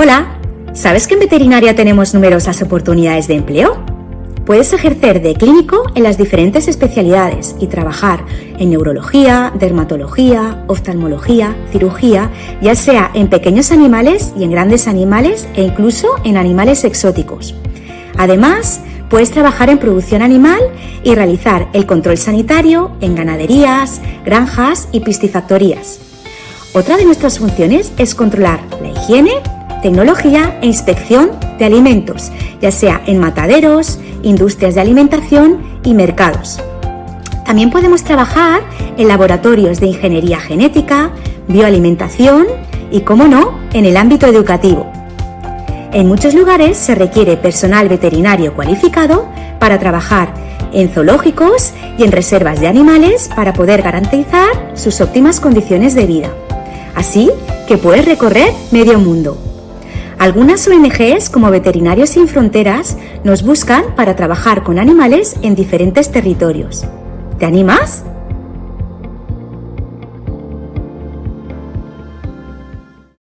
Hola, ¿sabes que en veterinaria tenemos numerosas oportunidades de empleo? Puedes ejercer de clínico en las diferentes especialidades y trabajar en neurología, dermatología, oftalmología, cirugía, ya sea en pequeños animales y en grandes animales e incluso en animales exóticos. Además, puedes trabajar en producción animal y realizar el control sanitario en ganaderías, granjas y piscifactorías. Otra de nuestras funciones es controlar la higiene, tecnología e inspección de alimentos, ya sea en mataderos, industrias de alimentación y mercados. También podemos trabajar en laboratorios de ingeniería genética, bioalimentación y, como no, en el ámbito educativo. En muchos lugares se requiere personal veterinario cualificado para trabajar en zoológicos y en reservas de animales para poder garantizar sus óptimas condiciones de vida. Así que puedes recorrer medio mundo. Algunas ONGs como Veterinarios Sin Fronteras nos buscan para trabajar con animales en diferentes territorios. ¿Te animas?